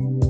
Amen.